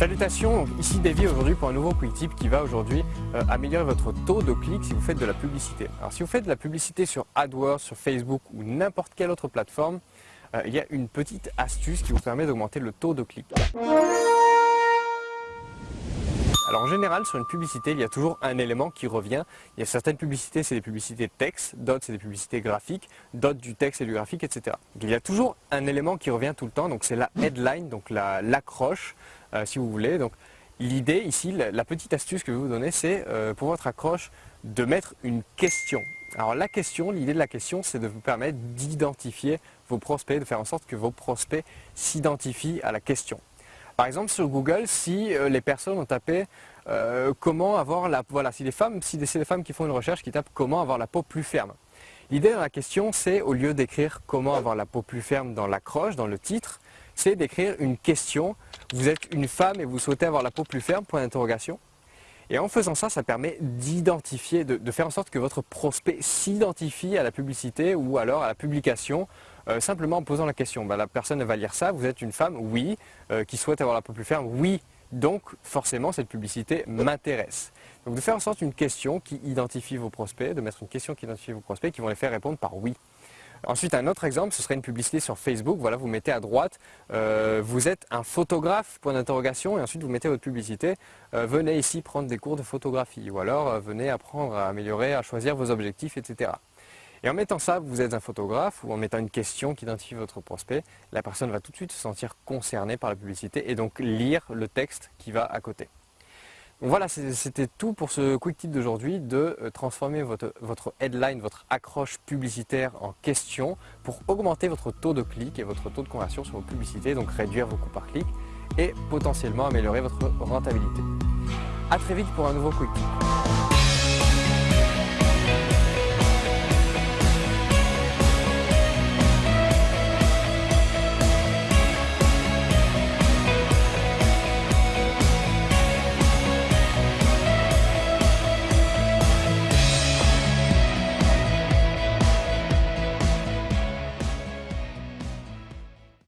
Salutations, ici Davy aujourd'hui pour un nouveau quick tip qui va aujourd'hui euh, améliorer votre taux de clic si vous faites de la publicité. Alors si vous faites de la publicité sur AdWords, sur Facebook ou n'importe quelle autre plateforme, euh, il y a une petite astuce qui vous permet d'augmenter le taux de clic. Alors en général, sur une publicité, il y a toujours un élément qui revient. Il y a certaines publicités, c'est des publicités texte, d'autres, c'est des publicités graphiques, d'autres du texte et du graphique, etc. il y a toujours un élément qui revient tout le temps, donc c'est la headline, donc l'accroche, si vous voulez. Donc l'idée ici, la, petite astuce que je vais vous donner, c'est euh, pour votre accroche de mettre une question. Alors la question, l'idée de la question, c'est de vous permettre d'identifier vos prospects, de faire en sorte que vos prospects s'identifient à la question. Par exemple, sur Google, si euh, les personnes ont tapé euh, comment avoir la... Voilà, si les femmes, si c'est des femmes qui font une recherche qui tapent comment avoir la peau plus ferme. L'idée dans la question, c'est au lieu d'écrire comment avoir la peau plus ferme dans l'accroche, dans le titre, c'est d'écrire une question. Vous êtes une femme et vous souhaitez avoir la peau plus ferme, point d'interrogation. Et en faisant ça, ça permet d'identifier, de, faire en sorte que votre prospect s'identifie à la publicité ou alors à la publication euh, simplement en posant la question. Bah, la personne va lire ça, vous êtes une femme, oui, euh, qui souhaite avoir la peau plus ferme, oui, donc forcément cette publicité m'intéresse. Donc de faire en sorte une question qui identifie vos prospects, de mettre une question qui identifie vos prospects, qui vont les faire répondre par oui. Ensuite, un autre exemple, ce serait une publicité sur Facebook. Voilà, vous mettez à droite, euh, vous êtes un photographe, point d'interrogation, et ensuite vous mettez votre publicité. Euh, venez ici prendre des cours de photographie, ou alors euh, venez apprendre à améliorer, à choisir vos objectifs, etc. Et en mettant ça, vous êtes un photographe, ou en mettant une question qui identifie votre prospect, la personne va tout de suite se sentir concernée par la publicité et donc lire le texte qui va à côté voilà, c'était tout pour ce quick tip d'aujourd'hui de euh, transformer votre, headline, votre accroche publicitaire en question pour augmenter votre taux de clic et votre taux de conversion sur vos publicités, donc réduire vos coûts par clic et potentiellement améliorer votre rentabilité. A très vite pour un nouveau quick tip.